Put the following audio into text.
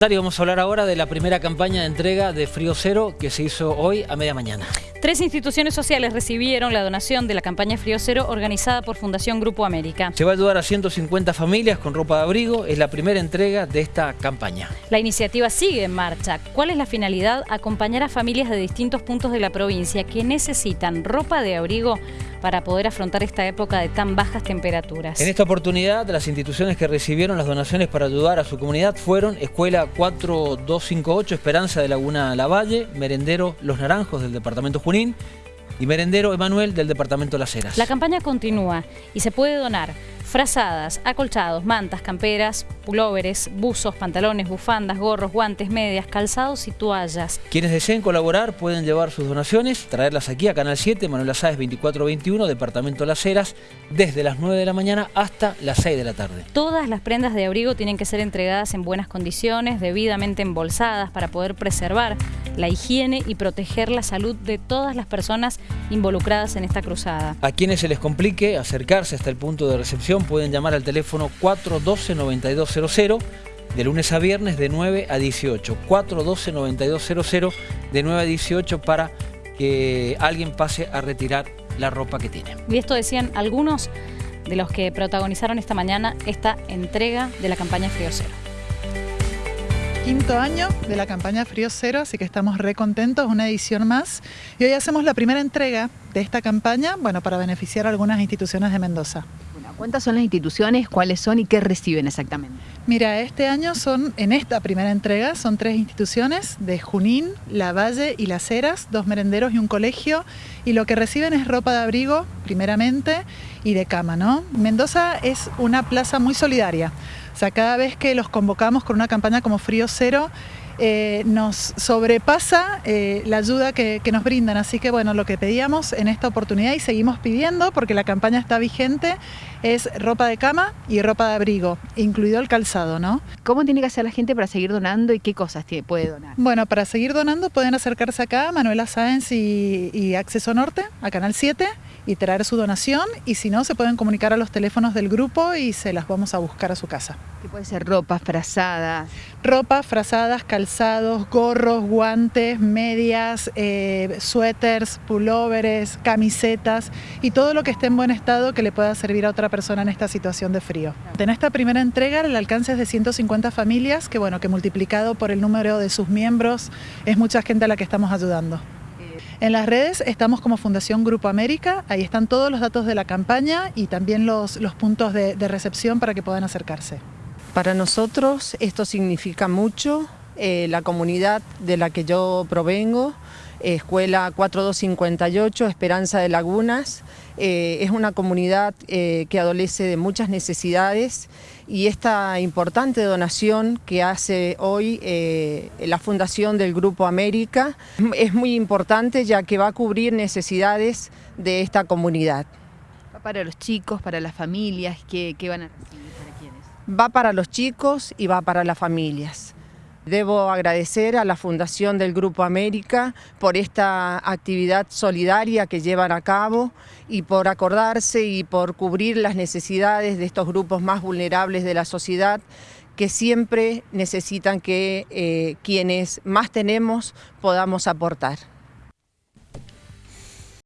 Vamos a hablar ahora de la primera campaña de entrega de Frío Cero que se hizo hoy a media mañana. Tres instituciones sociales recibieron la donación de la campaña Frío Cero organizada por Fundación Grupo América. Se va a ayudar a 150 familias con ropa de abrigo. Es la primera entrega de esta campaña. La iniciativa sigue en marcha. ¿Cuál es la finalidad? Acompañar a familias de distintos puntos de la provincia que necesitan ropa de abrigo para poder afrontar esta época de tan bajas temperaturas. En esta oportunidad, las instituciones que recibieron las donaciones para ayudar a su comunidad fueron Escuela 4258 Esperanza de Laguna Lavalle, Merendero Los Naranjos del Departamento Junín y Merendero Emanuel del Departamento Las Heras. La campaña continúa y se puede donar frazadas, acolchados, mantas, camperas, pulóveres, buzos, pantalones, bufandas, gorros, guantes, medias, calzados y toallas. Quienes deseen colaborar pueden llevar sus donaciones, traerlas aquí a Canal 7, Manuel Azáez 2421, Departamento Las Heras, desde las 9 de la mañana hasta las 6 de la tarde. Todas las prendas de abrigo tienen que ser entregadas en buenas condiciones, debidamente embolsadas para poder preservar la higiene y proteger la salud de todas las personas involucradas en esta cruzada. A quienes se les complique acercarse hasta el punto de recepción pueden llamar al teléfono 412-9200 de lunes a viernes de 9 a 18. 412-9200 de 9 a 18 para que alguien pase a retirar la ropa que tiene. Y esto decían algunos de los que protagonizaron esta mañana esta entrega de la campaña Frío Cero quinto año de la campaña Frío Cero, así que estamos re contentos, una edición más. Y hoy hacemos la primera entrega de esta campaña, bueno, para beneficiar a algunas instituciones de Mendoza. ¿Cuántas son las instituciones, cuáles son y qué reciben exactamente? Mira, este año son, en esta primera entrega, son tres instituciones de Junín, La Valle y Las Heras, dos merenderos y un colegio, y lo que reciben es ropa de abrigo, primeramente, y de cama, ¿no? Mendoza es una plaza muy solidaria. O sea, cada vez que los convocamos con una campaña como Frío Cero, eh, nos sobrepasa eh, la ayuda que, nos brindan. Así que bueno, lo que pedíamos en esta oportunidad y seguimos pidiendo, porque la campaña está vigente, es ropa de cama y ropa de abrigo, incluido el calzado, ¿no? ¿Cómo tiene que hacer la gente para seguir donando y qué cosas puede donar? Bueno, para seguir donando pueden acercarse acá a Manuela Sáenz y, y Acceso Norte, a Canal 7, y traer su donación y si no se pueden comunicar a los teléfonos del grupo y se las vamos a buscar a su casa. ¿Qué puede ser ropa, frazadas? Ropa, frazadas, calzados, gorros, guantes, medias, eh, suéteres, pulóveres, camisetas y todo lo que esté en buen estado que le pueda servir a otra persona en esta situación de frío. En esta primera entrega el alcance es de 150 familias que bueno que multiplicado por el número de sus miembros es mucha gente a la que estamos ayudando. En las redes estamos como Fundación Grupo América, ahí están todos los datos de la campaña y también los, puntos de, recepción para que puedan acercarse. Para nosotros esto significa mucho, eh, la comunidad de la que yo provengo, Escuela 4258, Esperanza de Lagunas. Eh, es una comunidad eh, que adolece de muchas necesidades y esta importante donación que hace hoy eh, la Fundación del Grupo América es muy importante ya que va a cubrir necesidades de esta comunidad. ¿Va para los chicos, para las familias? ¿Qué, qué van a recibir? ¿Para quiénes? Va para los chicos y va para las familias. Debo agradecer a la Fundación del Grupo América por esta actividad solidaria que llevan a cabo y por acordarse y por cubrir las necesidades de estos grupos más vulnerables de la sociedad que siempre necesitan que eh, quienes más tenemos podamos aportar.